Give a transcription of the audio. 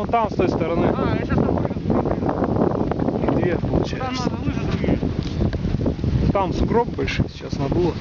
вон там, с той стороны. А, я сейчас там вылезу. Их две получается. Там надо лыжи другие. Там сугроб большой сейчас надуло.